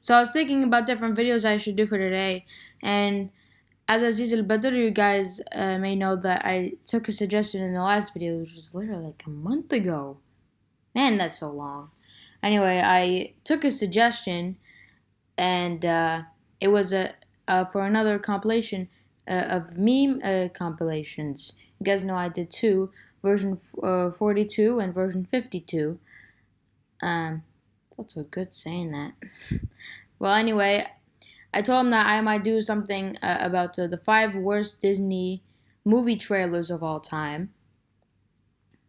So I was thinking about different videos I should do for today, and Abdulaziz Al Badr, you guys uh, may know that I took a suggestion in the last video, which was literally like a month ago. Man, that's so long. Anyway, I took a suggestion, and uh, it was a uh, for another compilation uh, of meme uh, compilations. You guys know I did two, version uh, 42 and version 52. Um, felt so good saying that. well, anyway, I told him that I might do something uh, about uh, the five worst Disney movie trailers of all time.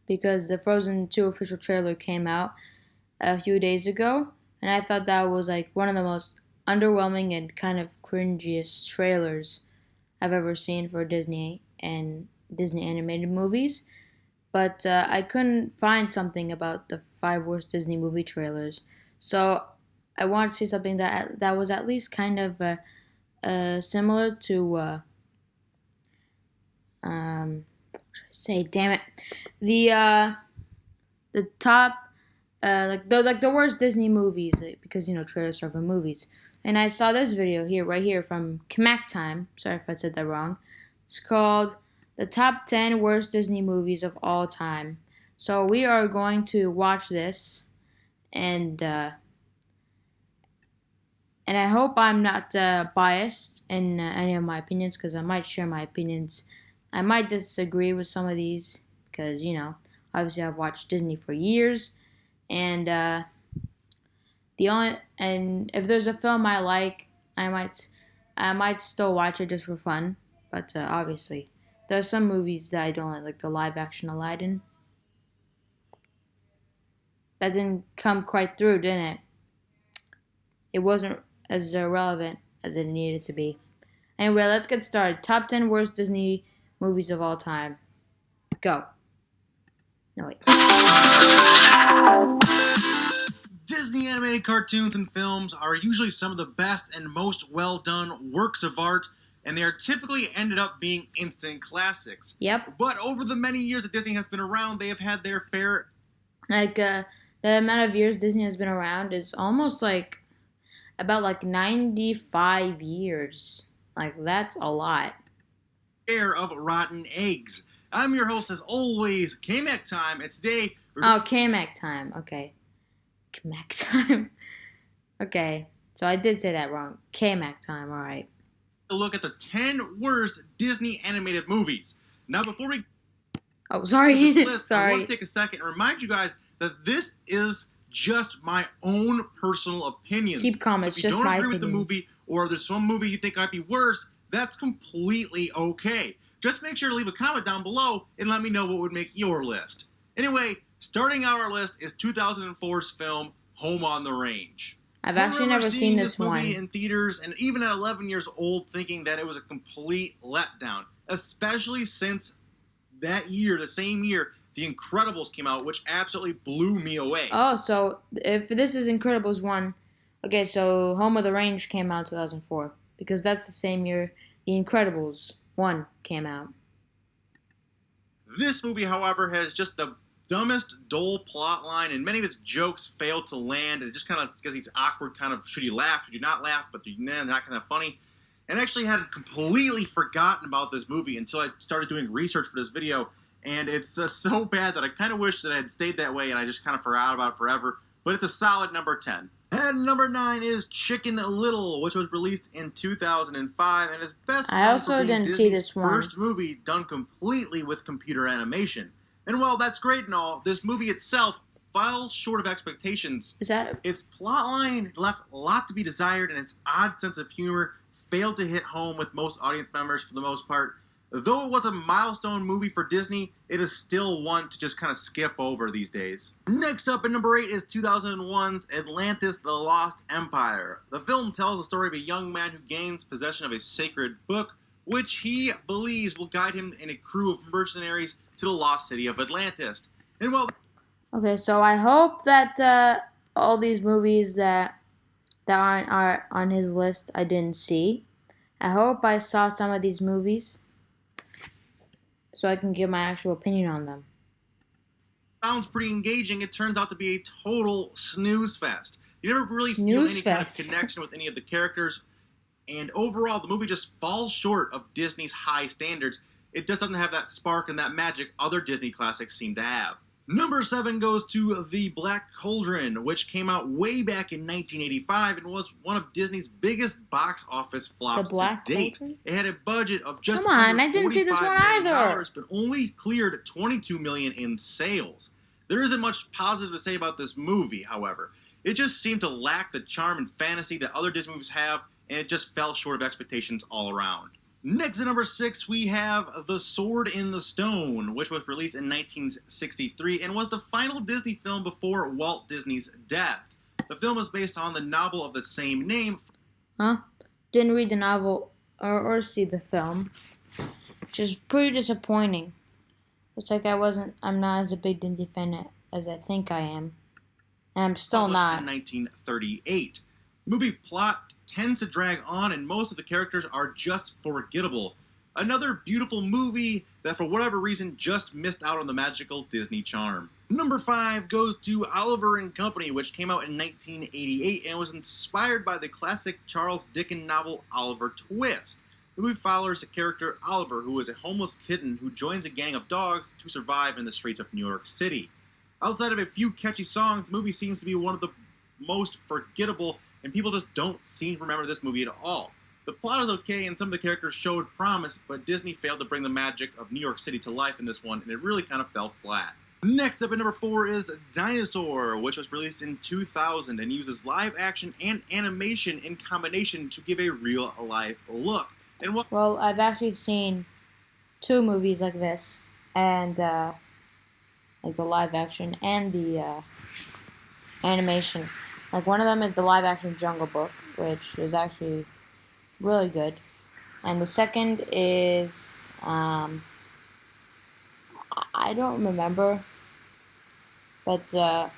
Because the Frozen 2 official trailer came out a few days ago, and I thought that was like one of the most underwhelming and kind of cringiest trailers I've ever seen for Disney and Disney animated movies. But uh, I couldn't find something about the five worst Disney movie trailers. So I wanted to see something that that was at least kind of uh, uh, similar to uh, um, say, damn it, the uh, the top uh, like the like the worst Disney movies because you know trailers are for movies. And I saw this video here, right here, from Kmack Time. Sorry if I said that wrong. It's called the top 10 worst Disney movies of all time. So we are going to watch this, and uh, and I hope I'm not uh, biased in uh, any of my opinions because I might share my opinions. I might disagree with some of these because you know obviously I've watched Disney for years, and uh, the only and if there's a film I like, I might I might still watch it just for fun. But uh, obviously, there are some movies that I don't like, like the live action Aladdin. That didn't come quite through, didn't it? It wasn't as relevant as it needed to be. Anyway, let's get started. Top 10 worst Disney movies of all time. Go. No, wait. Disney animated cartoons and films are usually some of the best and most well done works of art, and they are typically ended up being instant classics. Yep. But over the many years that Disney has been around, they have had their fair Like, uh, the amount of years Disney has been around is almost like about like 95 years. Like, that's a lot. share of rotten eggs. I'm your host, as always, K-Mac Time, today we're Oh, Kamek time. Okay. Kamek time. okay. So I did say that wrong. Kamek time. All right. to look at the 10 worst Disney animated movies. Now, before we Oh, sorry. list, I want sorry. to take a second and remind you guys that this is just my own personal opinion. Keep calm. So if you just don't agree with the movie, or there's some movie you think might be worse, that's completely okay. Just make sure to leave a comment down below and let me know what would make your list. Anyway, starting out our list is 2004's film Home on the Range. I've I actually never seen this one. movie in theaters, and even at 11 years old, thinking that it was a complete letdown. Especially since that year, the same year, The Incredibles came out, which absolutely blew me away. Oh, so if this is Incredibles 1, okay, so Home of the Range came out in 2004 because that's the same year The Incredibles 1 came out. This movie, however, has just the dumbest, dull plot line, and many of its jokes fail to land. And it just kind of because he's awkward, kind of should you laugh, should you not laugh, but they're nah, not kind of funny. And I actually had completely forgotten about this movie until I started doing research for this video. And it's uh, so bad that I kind of wish that I had stayed that way and I just kind of forgot about it forever. But it's a solid number 10. And number 9 is Chicken Little, which was released in 2005 and is best I also for being didn't see Disney's this one. first movie done completely with computer animation. And while that's great and all, this movie itself falls short of expectations. Is that Its plotline left a lot to be desired, and its odd sense of humor failed to hit home with most audience members for the most part. Though it was a milestone movie for Disney, it is still one to just kind of skip over these days. Next up at number 8 is 2001's Atlantis The Lost Empire. The film tells the story of a young man who gains possession of a sacred book, which he believes will guide him and a crew of mercenaries to the lost city of Atlantis. And while Okay, so I hope that uh, all these movies that that aren't are on his list I didn't see. I hope I saw some of these movies so I can give my actual opinion on them. sounds pretty engaging, it turns out to be a total snooze fest. You never really feel Snooze any kind of connection with any of the characters, and overall, the movie just falls short of Disney's high standards. It just doesn't have that spark and that magic other Disney classics seem to have. Number seven goes to The Black Cauldron, which came out way back in 1985 and was one of Disney's biggest box office The flops Black to date. Cauldron? It had a budget of just Come on, I didn't see this $45 one million either. dollars, but only cleared 22 million in sales. There isn't much positive to say about this movie, however. It just seemed to lack the charm and fantasy that other Disney movies have, and it just fell short of expectations all around. Next at number six, we have The Sword in the Stone, which was released in 1963 and was the final Disney film before Walt Disney's death. The film is based on the novel of the same name Huh? Didn't read the novel or, or see the film, which is pretty disappointing. It's like I wasn't. I'm not as a big Disney fan as I think I am, and I'm still not. in 1938. Movie plot tends to drag on, and most of the characters are just forgettable. Another beautiful movie that, for whatever reason, just missed out on the magical Disney charm. Number five goes to Oliver and Company, which came out in 1988 and was inspired by the classic Charles Dickens novel Oliver Twist. The movie follows the character Oliver, who is a homeless kitten who joins a gang of dogs to survive in the streets of New York City. Outside of a few catchy songs, the movie seems to be one of the most forgettable, and people just don't seem to remember this movie at all. The plot is okay, and some of the characters showed promise, but Disney failed to bring the magic of New York City to life in this one, and it really kind of fell flat. Next up at number four is Dinosaur, which was released in 2000 and uses live action and animation in combination to give a real life look. And what Well, I've actually seen two movies like this, and uh, like the live action and the uh, animation. Like one of them is the live action Jungle Book, which is actually really good, and the second is um, I- don't remember, but uh,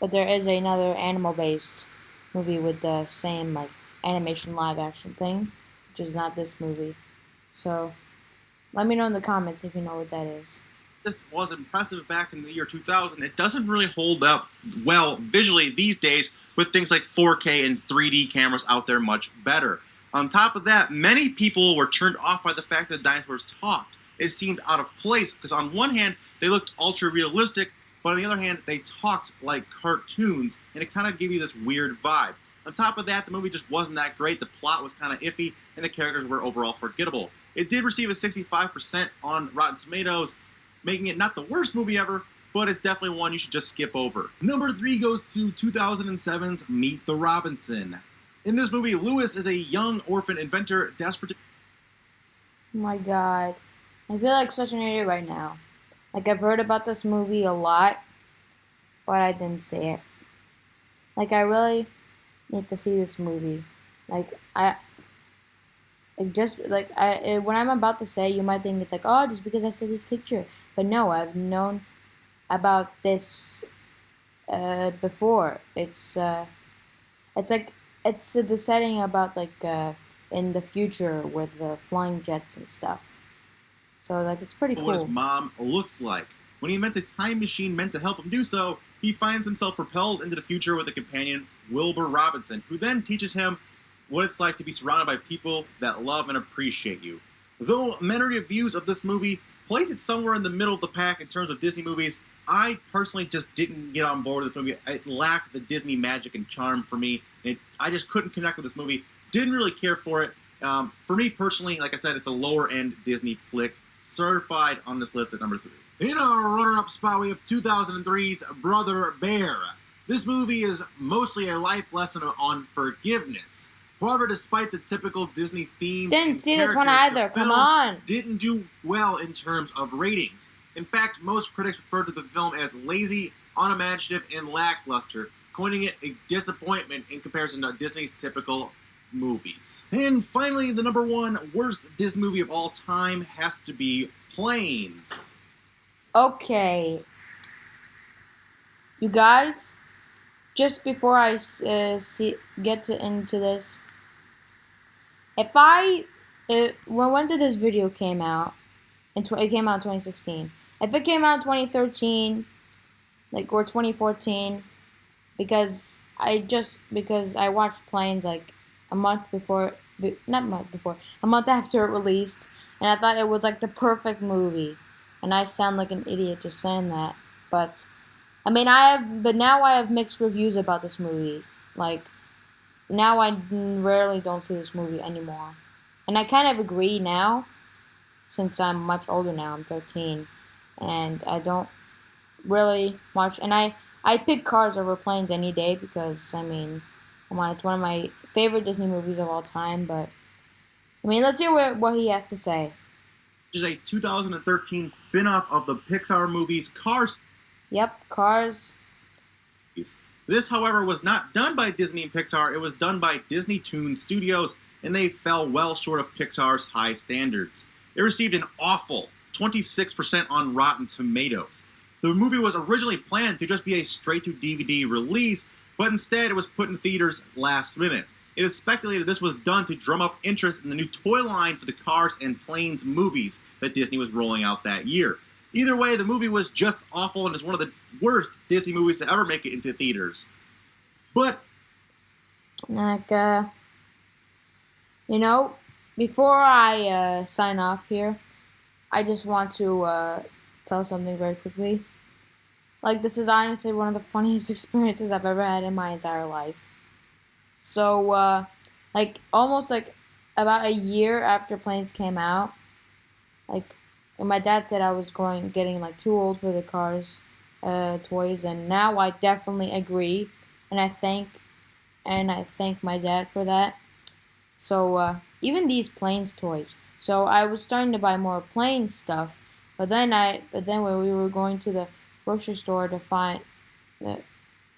but there is another animal based movie with the same like animation live action thing which is not this movie. So let me know in the comments if you know what that is. This was impressive back in the year 2000, it doesn't really hold up well visually these days with things like 4K and 3D cameras out there much better. On top of that, many people were turned off by the fact that the dinosaurs talked. It seemed out of place because on one hand, they looked ultra realistic, but on the other hand, they talked like cartoons, and it kind of gave you this weird vibe. On top of that, the movie just wasn't that great, the plot was kind of iffy, and the characters were overall forgettable. It did receive a 65% on Rotten Tomatoes, making it not the worst movie ever, but it's definitely one you should just skip over. Number three goes to 2007's Meet the Robinson. In this movie, Lewis is a young orphan inventor desperate to Oh my god. I feel like such an idiot right now. Like I've heard about this movie a lot, but I didn't see it. Like I really need to see this movie. Like I like just like I eh, when I'm about to say, you might think it's like, oh, just because I see this picture. But no, I've known about this uh, before. It's uh, it's like it's the setting about like uh, in the future with the flying jets and stuff. So like it's pretty cool. what his mom looks like. When he invents a time machine meant to help him do so, he finds himself propelled into the future with a companion, Wilbur Robinson, who then teaches him what it's like to be surrounded by people that love and appreciate you. Though many reviews of this movie place it somewhere in the middle of the pack in terms of Disney movies, I personally just didn't get on board with this movie. It lacked the Disney magic and charm for me. It, I just couldn't connect with this movie. Didn't really care for it. Um, for me personally, like I said, it's a lower end Disney flick, certified on this list at number three. In our runner up spot, we have 2003's Brother Bear. This movie is mostly a life lesson on forgiveness. However, despite the typical Disney theme, Didn't see this one either. Come on. didn't do well in terms of ratings. In fact, most critics referred to the film as lazy, unimaginative, and lackluster, coining it a disappointment in comparison to Disney's typical movies. And finally, the number one worst Disney movie of all time has to be Planes. Okay. You guys, just before I uh, see get to into this, if I, it, when when did this video came out? In it came out in 2016. If it came out in 2013, like or 2014, because I just because I watched Planes like a month before, not a month before, a month after it released, and I thought it was like the perfect movie. And I sound like an idiot just saying that, but I mean I have, but now I have mixed reviews about this movie. Like now I rarely don't see this movie anymore, and I kind of agree now, since I'm much older now. I'm 13, and I don't really watch. And I I pick Cars over Planes any day because I mean, come on, it's one of my favorite Disney movies of all time. But I mean, let's hear what, what he has to say. Is a 2013 spin-off of the Pixar movies Cars. Yep, Cars. This, however, was not done by Disney and Pixar. It was done by Disney Toon Studios, and they fell well short of Pixar's high standards. It received an awful 26% on Rotten Tomatoes. The movie was originally planned to just be a straight to DVD release, but instead it was put in theaters last minute. It is speculated this was done to drum up interest in the new toy line for the Cars and Planes movies that Disney was rolling out that year. Either way, the movie was just awful and is one of the worst Disney movies to ever make it into theaters. But like uh, you know, before I uh, sign off here, I just want to uh, tell something very quickly. Like, this is honestly one of the funniest experiences I've ever had in my entire life. So, uh, like, almost like about a year after Planes came out, like, my dad said I was going, getting like too old for the cars, uh, toys, and now I definitely agree, and I thank, and I thank my dad for that. So, uh, even these planes toys. So I was starting to buy more plane stuff, but then I, but then when we were going to the grocery store to find uh,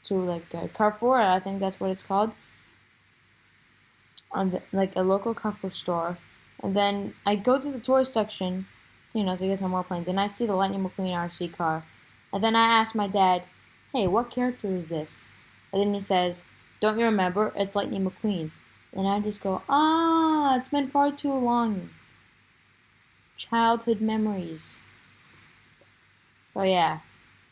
to like uh, Carrefour, I think that's what it's called. On the, like a local Carrefour store, and then I go to the toy section, you know, to get some more planes, and I see the Lightning McQueen RC car, and then I ask my dad, "Hey, what character is this?" And then he says, "Don't you remember? It's Lightning McQueen." And I just go, "Ah, it's been far too long." Childhood memories. So yeah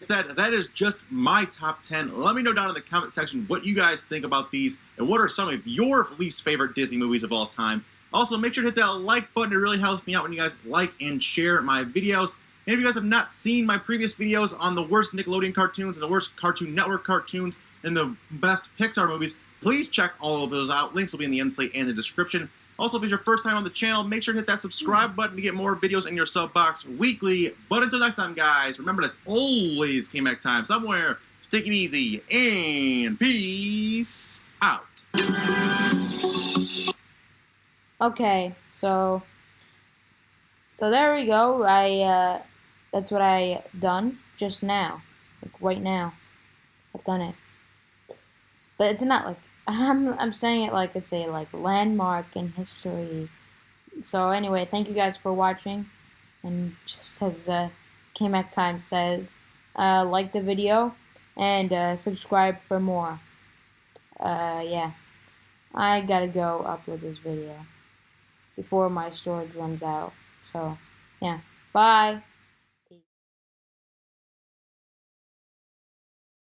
said, that is just my top 10. Let me know down in the comment section what you guys think about these and what are some of your least favorite Disney movies of all time. Also, make sure to hit that like button. It really helps me out when you guys like and share my videos. And if you guys have not seen my previous videos on the worst Nickelodeon cartoons and the worst Cartoon Network cartoons and the best Pixar movies, please check all of those out. Links will be in the end slate and the description. Also, if it's your first time on the channel, make sure to hit that subscribe mm. button to get more videos in your sub box weekly. But until next time, guys, remember that's always KMac time somewhere. Take it easy and peace out. Okay, so so there we go. I uh, that's what I done just now, like right now. I've done it, but it's not like I'm I'm saying it like it's a like landmark in history. So anyway, thank you guys for watching, and just as uh, KMac Time said, uh, like the video and uh, subscribe for more. Uh, yeah, I gotta go upload this video before my storage runs out. So yeah, bye.